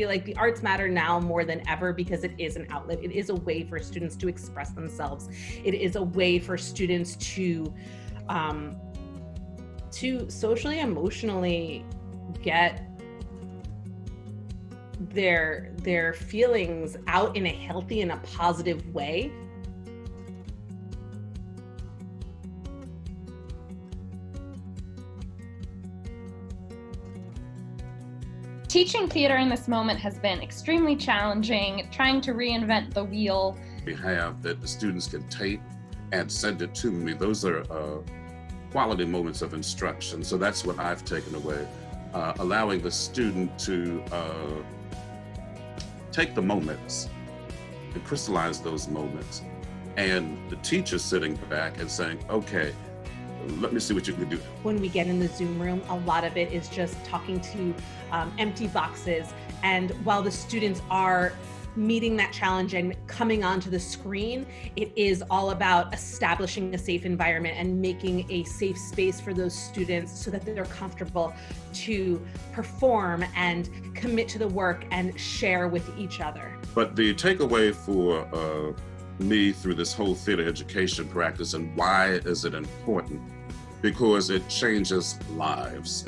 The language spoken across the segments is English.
feel like the arts matter now more than ever because it is an outlet. It is a way for students to express themselves. It is a way for students to um, to socially emotionally get their their feelings out in a healthy and a positive way Teaching theater in this moment has been extremely challenging, trying to reinvent the wheel. We have that the students can tape and send it to me. Those are uh, quality moments of instruction. So that's what I've taken away, uh, allowing the student to uh, take the moments and crystallize those moments. And the teacher sitting back and saying, okay, let me see what you can do. When we get in the Zoom room, a lot of it is just talking to um, empty boxes. And while the students are meeting that challenge and coming onto the screen, it is all about establishing a safe environment and making a safe space for those students so that they're comfortable to perform and commit to the work and share with each other. But the takeaway for uh, me through this whole theater education practice and why is it important? Because it changes lives.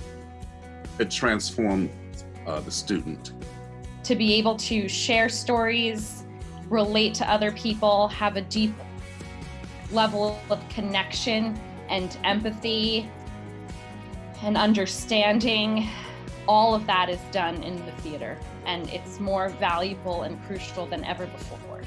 It transforms uh, the student. To be able to share stories, relate to other people, have a deep level of connection and empathy and understanding, all of that is done in the theater and it's more valuable and crucial than ever before.